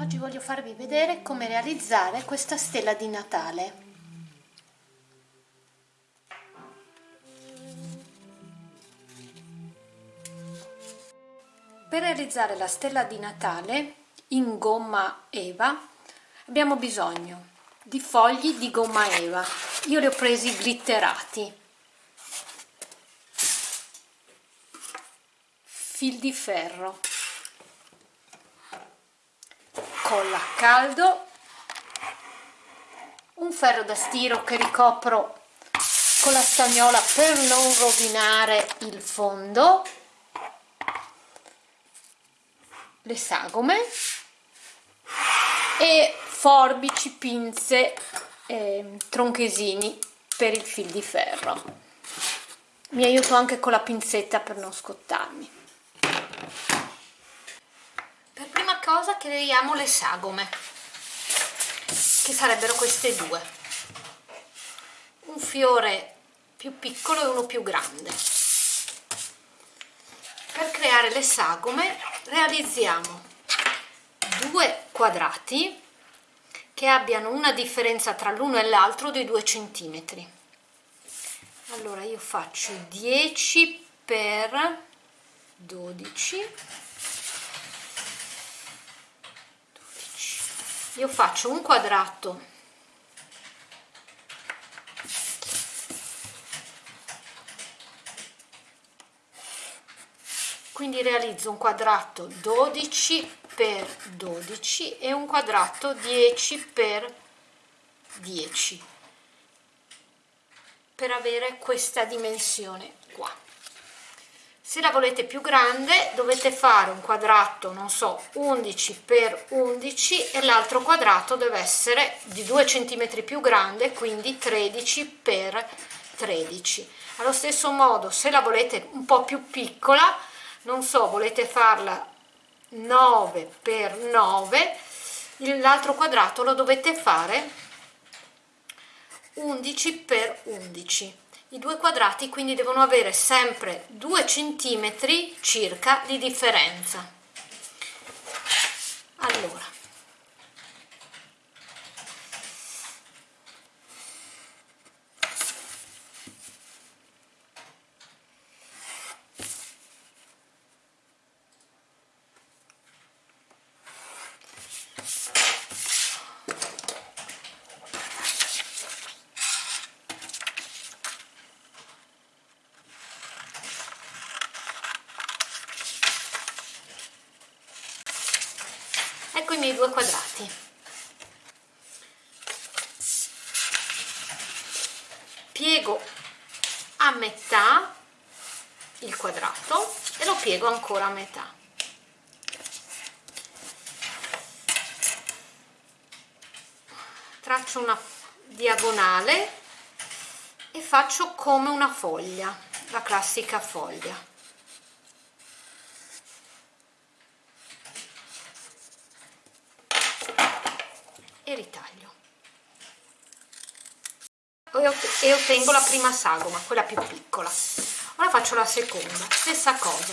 Oggi voglio farvi vedere come realizzare questa stella di Natale. Per realizzare la stella di Natale in gomma eva abbiamo bisogno di fogli di gomma eva. Io li ho presi glitterati. Fil di ferro colla a caldo. Un ferro da stiro che ricopro con la stagnola per non rovinare il fondo. Le sagome. E forbici, pinze e tronchesini per il fil di ferro. Mi aiuto anche con la pinzetta per non scottarmi cosa creiamo le sagome che sarebbero queste due. Un fiore più piccolo e uno più grande. Per creare le sagome realizziamo due quadrati che abbiano una differenza tra l'uno e l'altro di 2 centimetri. Allora io faccio 10 per 12 io faccio un quadrato. Quindi realizzo un quadrato 12 per 12 e un quadrato 10 per 10 per avere questa dimensione qua se la volete più grande dovete fare un quadrato non so 11 per 11 e l'altro quadrato deve essere di 2 cm più grande quindi 13 per 13 allo stesso modo se la volete un po più piccola non so volete farla 9 per 9 l'altro quadrato lo dovete fare 11 per 11 i due quadrati quindi devono avere sempre 2 centimetri circa di differenza. Allora ecco i miei due quadrati. Piego a metà il quadrato e lo piego ancora a metà. Traccio una diagonale e faccio come una foglia la classica foglia ritaglio. E ottengo la prima sagoma quella più piccola. Ora faccio la seconda stessa cosa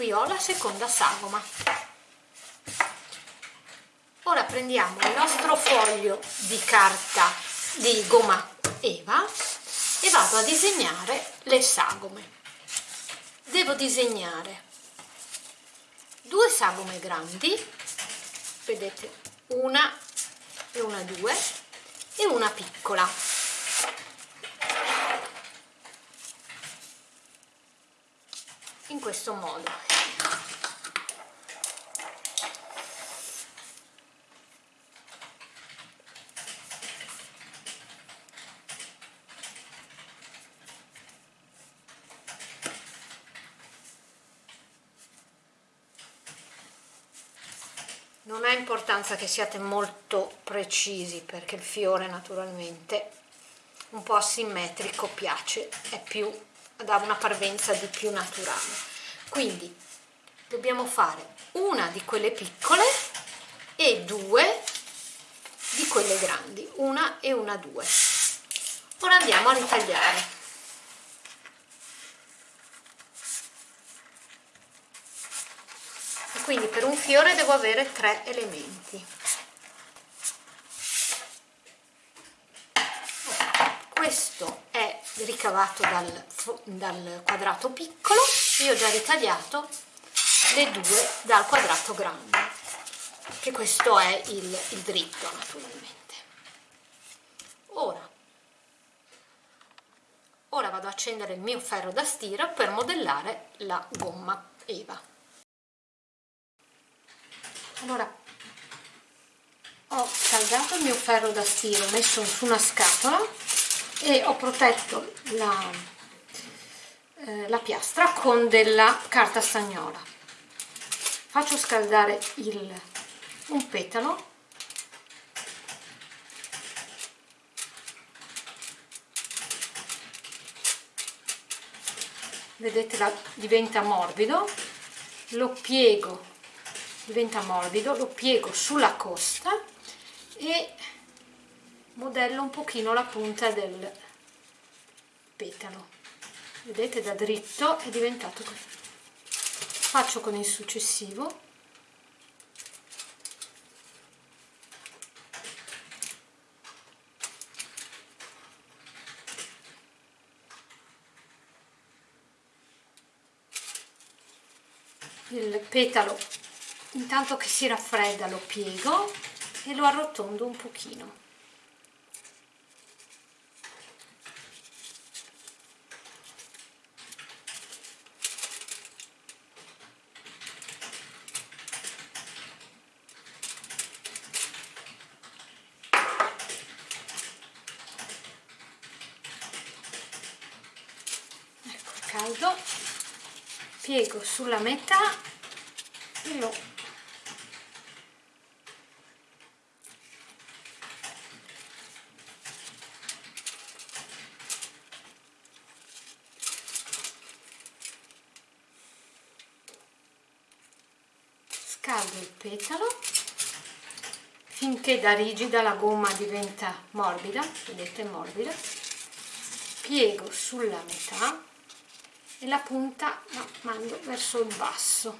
qui ho la seconda sagoma. Ora prendiamo il nostro foglio di carta di gomma eva e vado a disegnare le sagome. Devo disegnare due sagome grandi vedete una e una due e una piccola in questo modo. Non ha importanza che siate molto precisi perché il fiore naturalmente un po' asimmetrico piace, è più, dà una parvenza di più naturale. Quindi dobbiamo fare una di quelle piccole e due di quelle grandi, una e una due. Ora andiamo a ritagliare. Quindi per un fiore devo avere tre elementi. Questo ricavato dal, dal quadrato piccolo, io ho già ritagliato le due dal quadrato grande che questo è il, il dritto naturalmente. Ora ora vado ad accendere il mio ferro da stiro per modellare la gomma Eva. Allora ho scaldato il mio ferro da stiro messo su una scatola e ho protetto la, eh, la piastra con della carta stagnola. Faccio scaldare il, un petalo. Vedete la, diventa morbido. Lo piego diventa morbido lo piego sulla costa e modello un pochino la punta del petalo. Vedete da dritto è diventato così. Faccio con il successivo. Il petalo intanto che si raffredda lo piego e lo arrotondo un pochino caldo piego sulla metà e lo scaldo il petalo finché da rigida la gomma diventa morbida vedete morbida. Piego sulla metà e la punta la mando verso il basso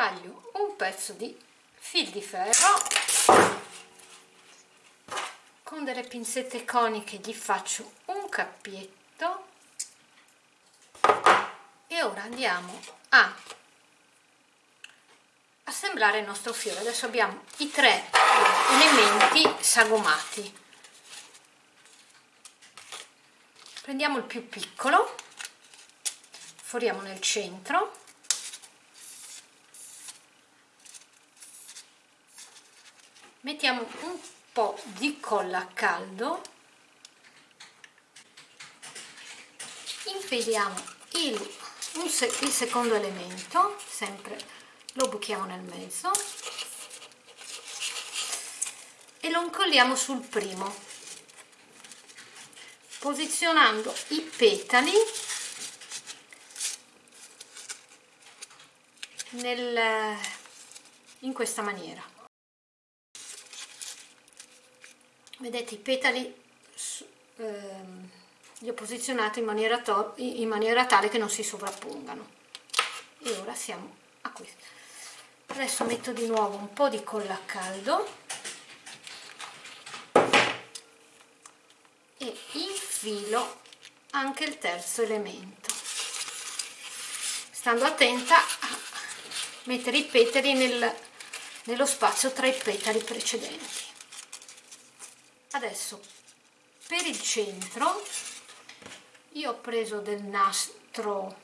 taglio un pezzo di fil di ferro con delle pinzette coniche gli faccio un cappietto e ora andiamo a assemblare il nostro fiore. Adesso abbiamo i tre elementi sagomati. Prendiamo il più piccolo foriamo nel centro mettiamo un po' di colla a caldo. Infiliamo il, il secondo elemento sempre lo buchiamo nel mezzo. E lo incolliamo sul primo posizionando i petali nel, in questa maniera vedete i petali ehm, li ho posizionati in maniera, in maniera tale che non si sovrappongano. E ora siamo a questo. Adesso metto di nuovo un po' di colla a caldo. E infilo anche il terzo elemento. Stando attenta a mettere i petali nel, nello spazio tra i petali precedenti adesso per il centro io ho preso del nastro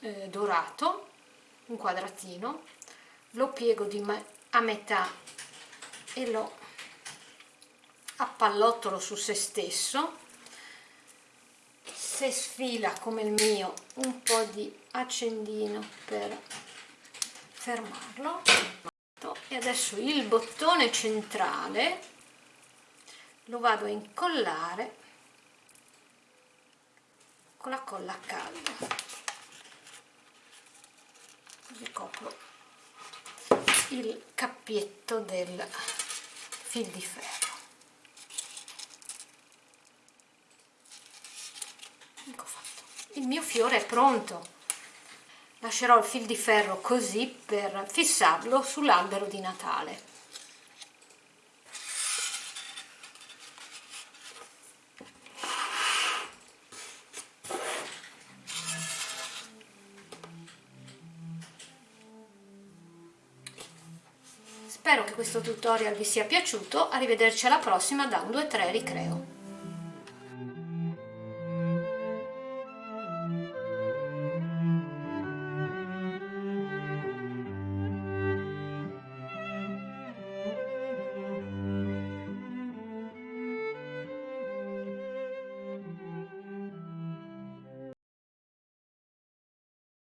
eh, dorato un quadratino lo piego a metà e lo appallottolo su se stesso. Se sfila come il mio un po' di accendino per fermarlo. E adesso il bottone centrale lo vado a incollare con la colla a caldo così copro il cappietto del fil di ferro. Ecco fatto. Il mio fiore è pronto. Lascerò il fil di ferro così per fissarlo sull'albero di Natale Spero che questo tutorial vi sia piaciuto, arrivederci alla prossima da un 2-3 ricreo.